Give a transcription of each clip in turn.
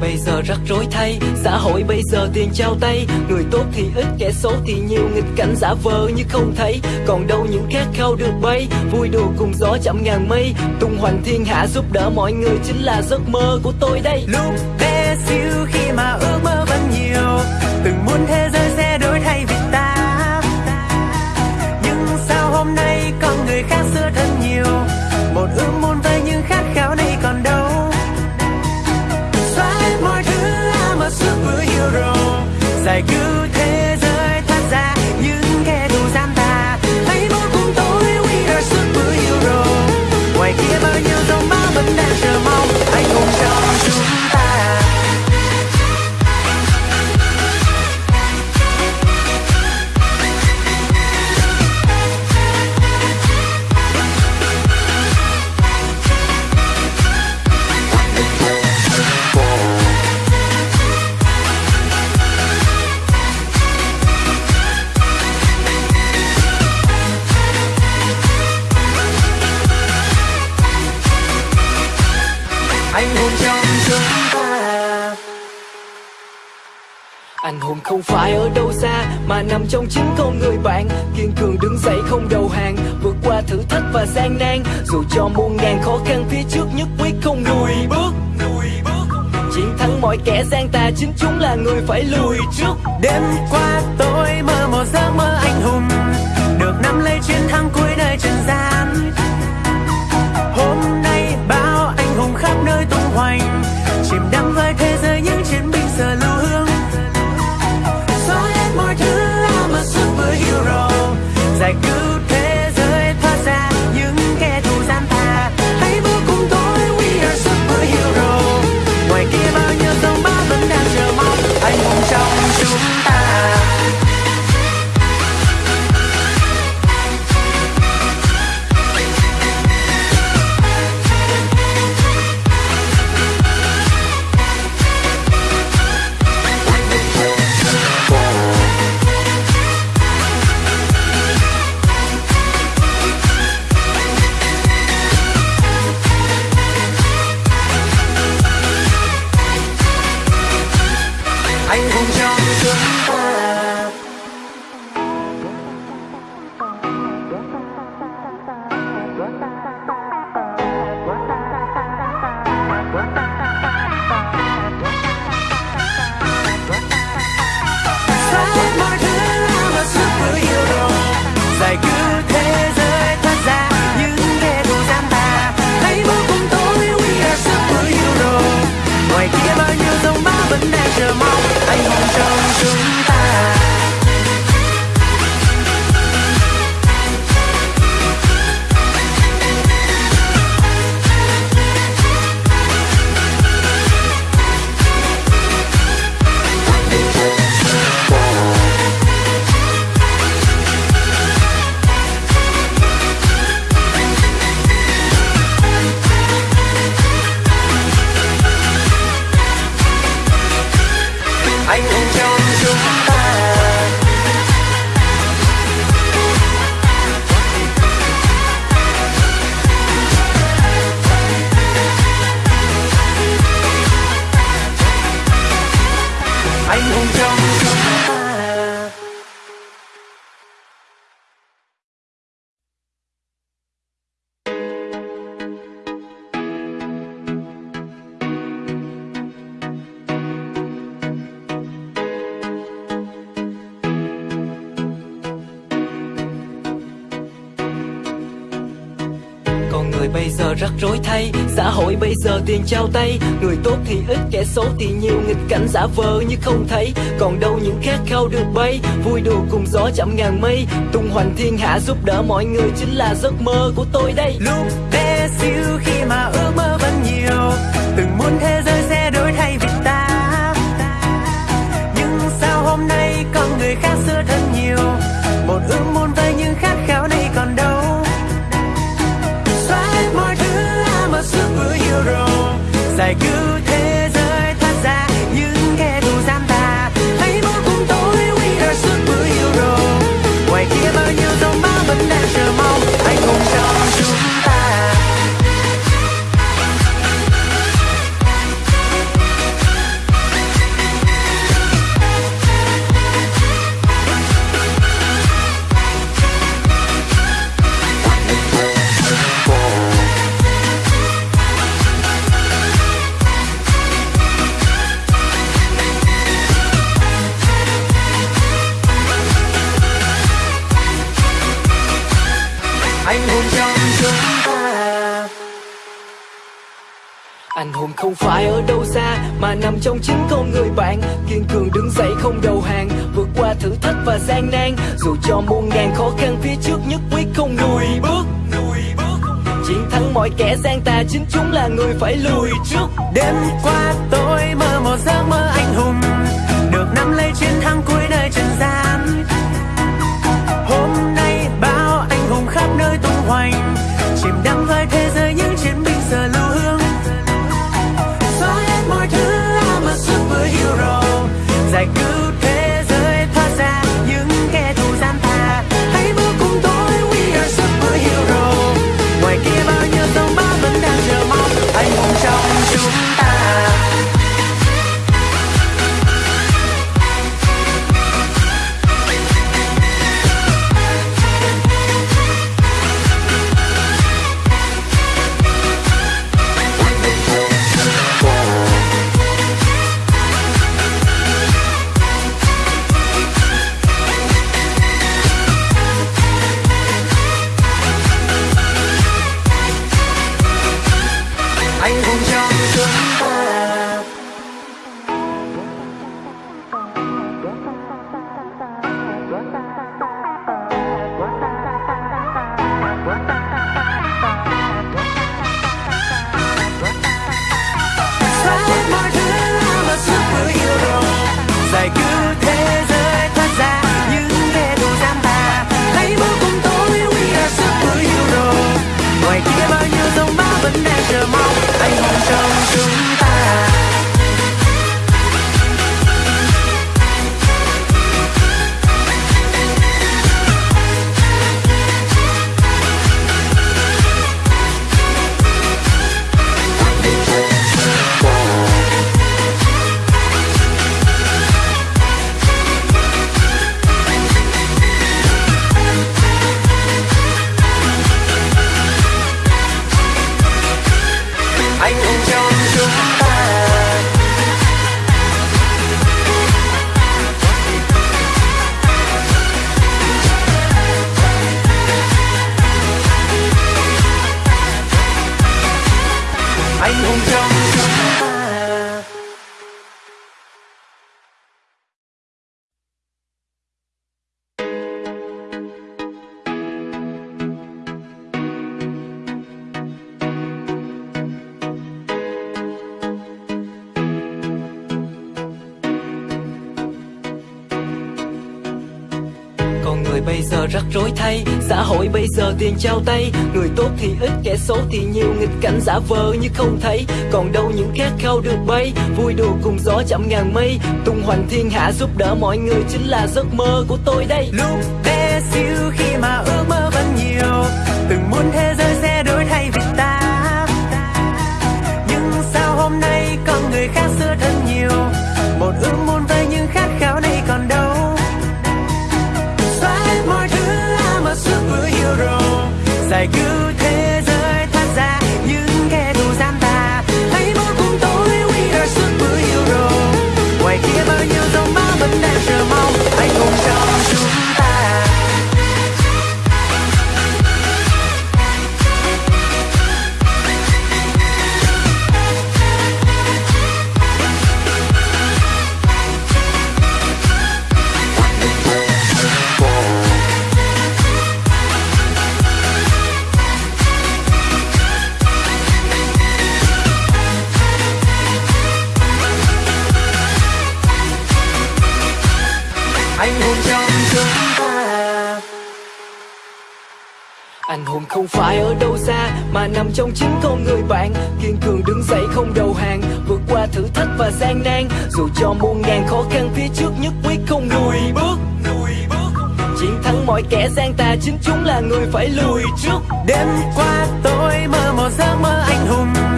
bây giờ rắc rối thay. Xã hội bây giờ tiền trao tay. Người tốt thì ít, kẻ xấu thì nhiều. Nghịch cảnh giả vờ như không thấy. Còn đâu những khát khao được bay. Vui đùa cùng gió chậm ngàn mây. Tung hoành thiên hạ giúp đỡ mọi người chính là giấc mơ của tôi đây. Lúc bé xíu khi mà ước mơ vẫn nhiều. Từng muốn thế giới sẽ đổi thay vì ta. like you Anh hùng không phải ở đâu xa, Mà nằm trong chính con người bạn. Kiên cường đứng dậy không đầu hàng, Vượt qua thử thách và gian nan. Dù cho muôn ngàn khó khăn, phía trước Nhất quyết không lùi bước Chiến thắng mọi kẻ gian tà, Chính chúng là người phải lùi trước. Đêm qua tôi mơ một giấc mơ anh hùng, được nắm lấy chiến thắng cuối đời trần gian. Hôm nay bao anh hùng khắp nơi tung hoành giờ rắc rối thay. Xã hội bây giờ tiền trao tay. Người tốt thì ít, kẻ xấu thì nhiều. Nghịch cảnh giả vờ như không thấy. Còn đâu những khát khao được bay. Vui đùa cùng gió chậm ngàn mây. Tung hoành thiên hạ giúp đỡ mọi người Chính là giấc mơ của tôi đây. Lúc bé xíu khi mà ước mơ vẫn nhiều, từng muốn thế giới sẽ đổi thay vì ta. Nhưng sao hôm nay con người khác xưa thân nhiều? Một ước muốn anh hùng trong chúng ta. Anh hùng không phải ở đâu xa mà nằm trong chính con người bạn. Kiên cường đứng dậy không đầu hàng vượt qua thử thách và gian nan. Dù cho muôn ngàn khó khăn phía trước nhất quyết không lùi bước chiến thắng mọi kẻ gian tà chính chúng là người phải lùi trước. Đêm qua tôi mơ một giấc mơ anh hùng được nắm lấy chiến thắng cuối nơi trần gian. Anh hùng trong rối thay Xã hội bây giờ tiền trao tay. Người tốt thì ít, kẻ xấu thì nhiều. Nghịch cảnh giả vờ như không thấy. Còn đâu những khát khao được bay. Vui đùa cùng gió chậm ngàn mây. Tung hoành thiên hạ giúp đỡ mọi người Chính là giấc mơ của tôi đây. Lúc bé xíu khi mà ước mơ vẫn nhiều chúng ta Anh hùng không phải ở đâu xa, Mà nằm trong chính con người bạn. Kiên cường đứng dậy không đầu hàng, Vượt qua thử thách và gian nan. Dù cho muôn ngàn khó khăn, phía trước Nhất quyết không lùi bước Chiến thắng mọi kẻ gian tà, Chính chúng là người phải lùi trước. Đêm qua tôi mơ một giấc mơ anh hùng.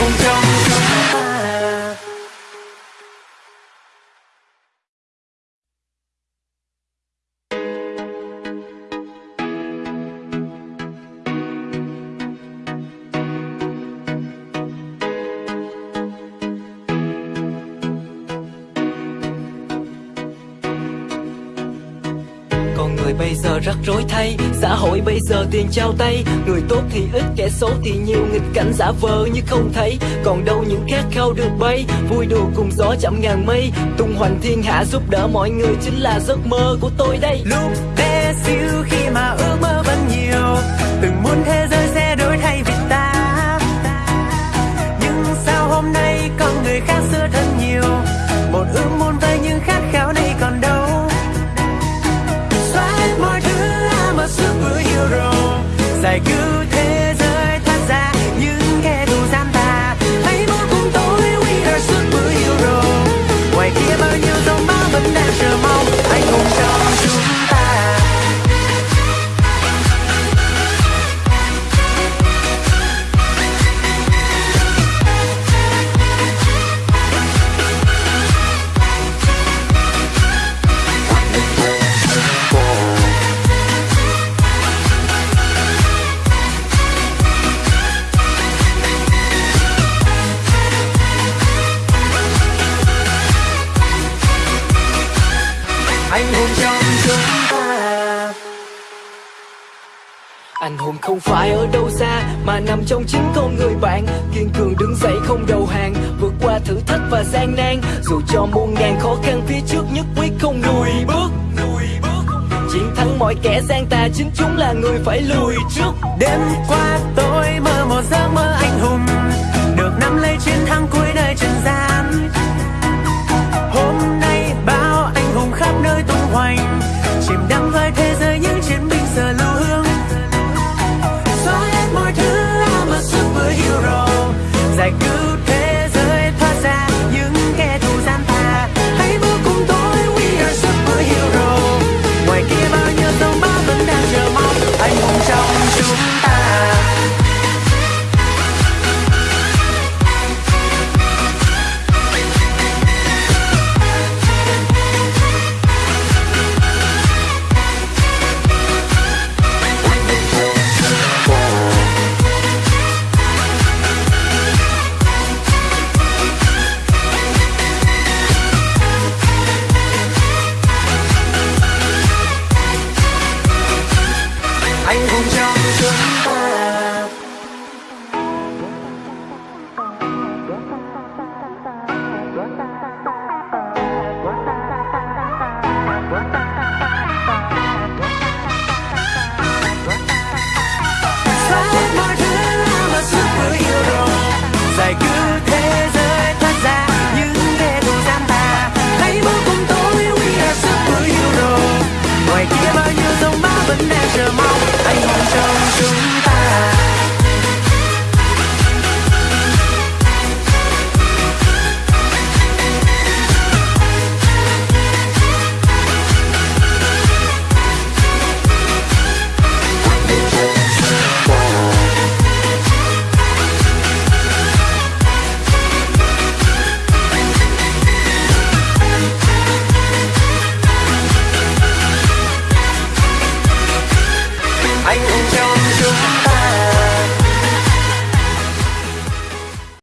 ôm trong người bây giờ rắc rối thay Xã hội bây giờ tiền trao tay, Người tốt thì ít, kẻ xấu thì nhiều. Nghịch cảnh giả vờ như không thấy, Còn đâu những khát khao được bay. Vui đùa cùng gió chậm ngàn mây, Tung hoành thiên hạ giúp đỡ mọi người. Chính là giấc mơ của tôi đây. Lúc bé xíu khi mà ước mơ vẫn nhiều, từng muốn thế giới sẽ đổi thay vì ta. Nhưng sao hôm nay con người khác xưa thân. good. Anh hùng không phải ở đâu xa, Mà nằm trong chính con người bạn. Kiên cường đứng dậy không đầu hàng, Vượt qua thử thách và gian nan. Dù cho muôn ngàn khó khăn, phía trước Nhất quyết không lùi bước Chiến thắng mọi kẻ gian tà, Chính chúng là người phải lùi trước. Đêm qua tôi mơ một giấc mơ